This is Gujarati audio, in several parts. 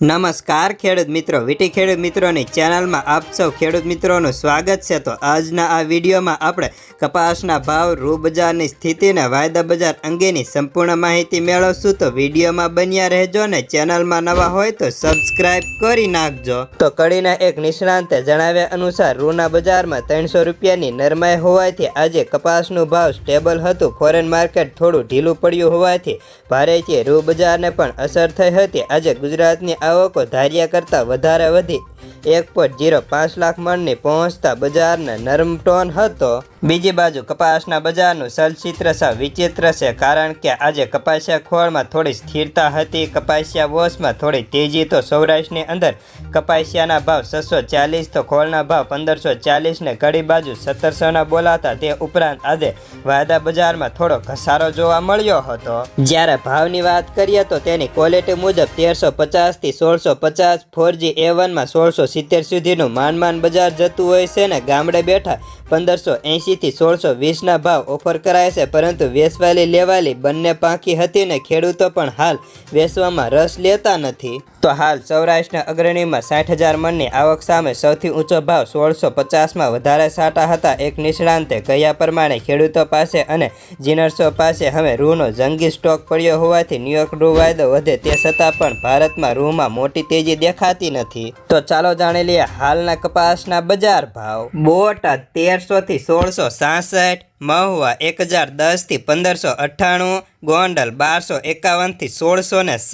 નમસ્કાર ખેડૂત મિત્રો, વીટી ખેડૂત મિત્રોની ચેનલમાં આપ સૌ ખેડૂત મિત્રોનું સ્વાગત છે. તો આજના આ વિડીયોમાં આપણે કપાસના ભાવ રૂ બજારની સ્થિતિને વાયદા બજાર અંગેની સંપૂર્ણ માહિતી મેળવશું. તો વિડીયોમાં બન્યા રહેજો ને ચેનલમાં નવા હોય તો સબસ્ક્રાઇબ કરી નાખજો. તો કડીના એક નિષ્ણાંતે જણાવ્યા અનુસાર રૂના બજારમાં ત્રણસો રૂપિયાની નરમાઈ હોવાથી આજે કપાસનું ભાવ સ્ટેબલ હતું. ફોરેન માર્કેટ થોડું ઢીલું પડ્યું હોવાથી ભારેથી રૂ બજારને પણ અસર થઈ હતી. આજે ગુજરાતની આવકો ધાર્યા કરતાં વધારે વધી. એક પોઈન્ટ જીરો પાંચ લાખ મણની પહોંચતા બજારને નરમ ટોન હતો. બીજી બાજુ કપાસના બજારનું ચલચિત્ર વિચિત્ર છે, કારણ કે આજે કપાસિયા ખોળમાં થોડી સ્થિરતા હતી, કપાસિયા વોશમાં થોડી તેજી, તો સૌરાષ્ટ્રની અંદર કપાસિયાના ભાવ છસો ચાલીસ, તો ખોળના ભાવ પંદરસો ચાલીસને કડી બાજુ સત્તરસોના બોલાતા, તે ઉપરાંત આજે વાયદા બજારમાં થોડો ઘસારો જોવા મળ્યો હતો. જ્યારે ભાવની વાત કરીએ તો તેની ક્વોલિટી મુજબ તેરસો પચાસથી સોળસો પચાસ ફોરજી એ વનમાં સોળસો સિત્તેર સુધીનું માન માન બજાર જતું હોય છે ને ગામડે બેઠા પંદરસો એંશીથી સોળસો વીસના ભાવ ઓફર કરાય છે, પરંતુ વેસવાલી લેવાલી બંને પાંખી હતી ને ખેડૂતો પણ હાલ વેસવામાં રસ લેતા નથી. તો હાલ સૌરાષ્ટ્રના અગ્રણીમાં સાઠ હજાર મણની આવક સામે સૌથી ઊંચો ભાવ સોળસો પચાસમાં વધારે સાટા હતા. એક નિષ્ણાંતે કહ્યા પ્રમાણે ખેડૂતો પાસે અને જીનર્સો પાસે હવે રૂનો જંગી સ્ટોક પડ્યો હોવાથી ન્યુયોર્ક રૂ વાયદો વધે તે છતાં પણ ભારતમાં રૂમાં મોટી તેજી દેખાતી નથી. તો ચાલો જાણી લઈએ હાલના કપાસના બજાર ભાવ. બોટા તેરસોથી સોળસો સાસઠ, મહુવા એક હજાર દસથી પંદરસો અઠ્ઠાણું, ગોંડલ બારસો એકાવનથી સોળસો ને સ,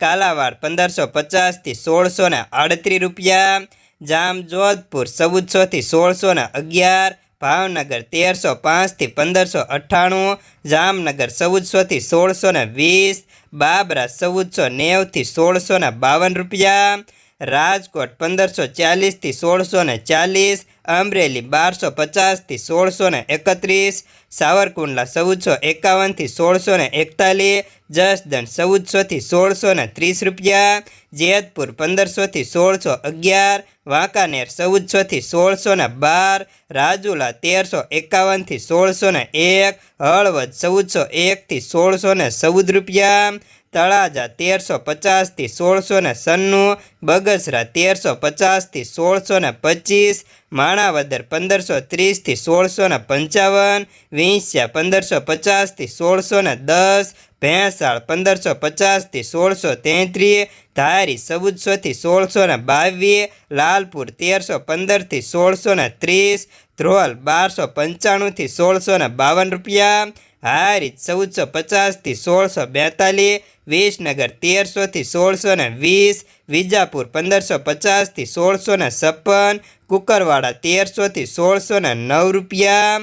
કાલાવાડ પંદરસો પચાસથી સોળસો ને આડત્રીસ રૂપિયા જામ જોધપુર ચૌદસોથી સોળસો ને અગિયાર, ભાવનગર તેરસો પાંચથી પંદરસો અઠ્ઠાણું, જામનગર ચૌદસોથી સોળસો ને વીસ, બાબરા ચૌદસો નેવથી સોળસો ને બાવન રૂપિયા રાજકોટ પંદરસો ચાલીસથી સોળસો ને ચાલીસ, અમરેલી બારસો પચાસથી સોળસો ને એકત્રીસ, સાવરકુંડલા ચૌદસો એકાવનથી સોળસો ને એકતાલીસ, જસદણ ચૌદસોથી સોળસો ને ત્રીસ રૂપિયા, જેતપુર પંદરસોથી સોળસો અગિયાર, વાંકાનેર ચૌદસોથી સોળસો ને બાર, રાજુલા તેરસો એકાવનથી સોળસો ને એક, હળવદ ચૌદસો એકથી સોળસો ને ચૌદ રૂપિયા તળાજા તેરસો પચાસથી સોળસો ને સન્નું, બગસરા તેરસો પચાસથી સોળસો ને પચીસ, માણાવદર પંદરસો ત્રીસથી સોળસો ને પંચાવન, વિંસ્યા પંદરસો પચાસથી સોળસો ને દસ, ભેંસાળ પંદરસો પચાસથી સોળસો તેત્રીસ, ધારી ચૌદસોથી સોળસો ને બાવીસ, લાલપુર તેરસો પંદરથી સોળસો ને ત્રીસ, ધ્રોલ બારસો પંચાણુંથી સોળસો ને બાવન રૂપિયા હારી ચૌદસો પચાસથી સોળસો બેતાલીસ, વિસનગર તેરસોથી સોળસો ને વીસ, વિજાપુર પંદરસો પચાસથી સોળસો ને છપ્પન, કુકરવાડા તેરસોથી સોળસો ને નવ રૂપિયા.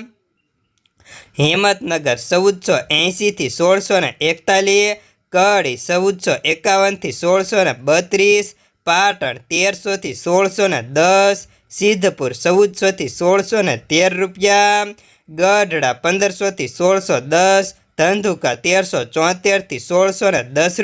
હિંમતનગર ચૌદસો એંશીથી સોળસો ને એકતાલીસ, કડી ચૌદસો એકાવનથી સોળસો ને બત્રીસ, પાટણ તેરસોથી સોળસો ને દસ સિદ્ધપુર ચૌદસોથી સોળસો ને તેર રૂપિયા, ગઢડા પંદરસોથી સોળસો દસ, ધંધુકા તેરસો ચોતેરથી સોળસો ને દસ